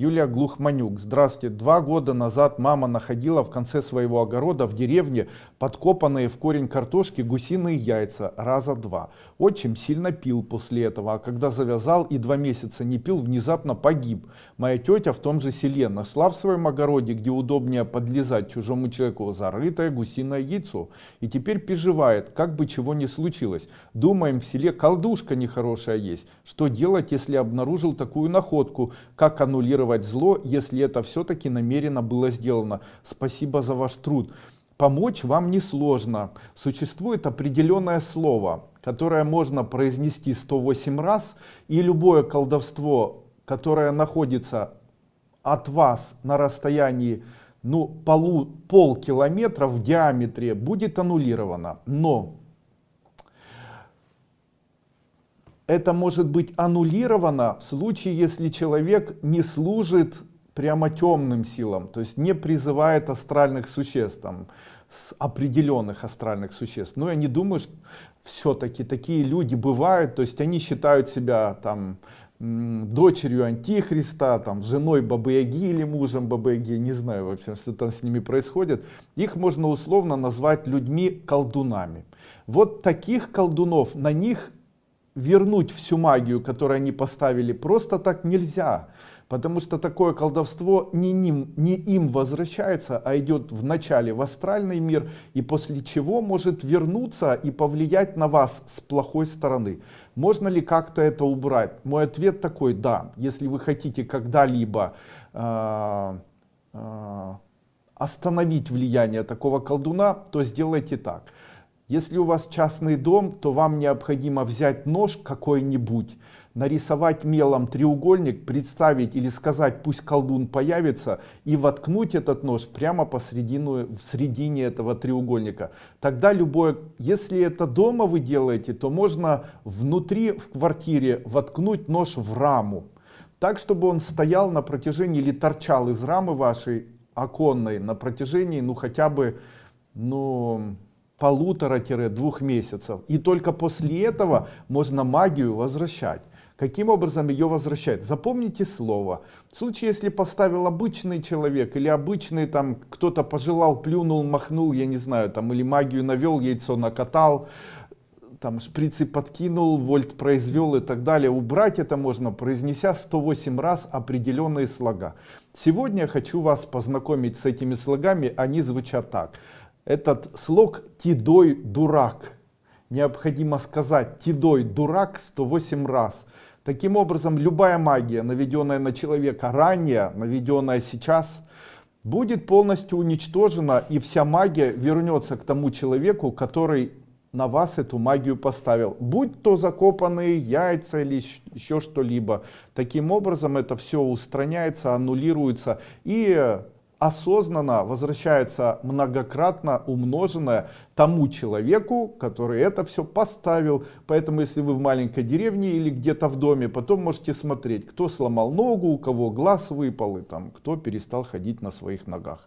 Юлия Глухманюк. Здравствуйте. Два года назад мама находила в конце своего огорода в деревне подкопанные в корень картошки гусиные яйца раза два. Отчим сильно пил после этого, а когда завязал и два месяца не пил, внезапно погиб. Моя тетя в том же селе нашла в своем огороде, где удобнее подлезать чужому человеку, зарытое гусиное яйцо. И теперь переживает, как бы чего не случилось. Думаем, в селе колдушка нехорошая есть. Что делать, если обнаружил такую находку? Как аннулировать ликвидировать зло, если это все-таки намеренно было сделано. Спасибо за ваш труд. Помочь вам несложно. Существует определенное слово, которое можно произнести 108 раз, и любое колдовство, которое находится от вас на расстоянии ну, полу, полкилометра в диаметре, будет аннулировано. Но это может быть аннулировано в случае, если человек не служит прямо темным силам, то есть не призывает астральных существ, там, определенных астральных существ. Но я не думаю, что все-таки такие люди бывают, то есть они считают себя там дочерью антихриста, там, женой Бабы-Яги или мужем Бабы-Яги, не знаю вообще, что там с ними происходит. Их можно условно назвать людьми-колдунами. Вот таких колдунов, на них вернуть всю магию, которую они поставили, просто так нельзя. Потому что такое колдовство не, ним, не им возвращается, а идет вначале в астральный мир, и после чего может вернуться и повлиять на вас с плохой стороны. Можно ли как-то это убрать? Мой ответ такой, да. Если вы хотите когда-либо э, э, остановить влияние такого колдуна, то сделайте так. Если у вас частный дом, то вам необходимо взять нож какой-нибудь, нарисовать мелом треугольник, представить или сказать, пусть колдун появится, и воткнуть этот нож прямо посередину, в середине этого треугольника. Тогда любое, если это дома вы делаете, то можно внутри в квартире воткнуть нож в раму. Так, чтобы он стоял на протяжении или торчал из рамы вашей оконной на протяжении, ну хотя бы, ну полутора-двух месяцев. И только после этого можно магию возвращать. Каким образом ее возвращать? Запомните слово. В случае, если поставил обычный человек или обычный там кто-то пожелал, плюнул, махнул, я не знаю, там или магию навел, яйцо накатал, там шприцы подкинул, вольт произвел и так далее. Убрать это можно, произнеся 108 раз определенные слога. Сегодня я хочу вас познакомить с этими слогами, они звучат так этот слог «тидой дурак». Необходимо сказать «тидой дурак» 108 раз. Таким образом, любая магия, наведенная на человека ранее, наведенная сейчас, будет полностью уничтожена, и вся магия вернется к тому человеку, который на вас эту магию поставил. Будь то закопанные яйца или еще что-либо. Таким образом, это все устраняется, аннулируется. И осознанно возвращается многократно умноженное тому человеку, который это все поставил. Поэтому, если вы в маленькой деревне или где-то в доме, потом можете смотреть, кто сломал ногу, у кого глаз выпал, и там, кто перестал ходить на своих ногах.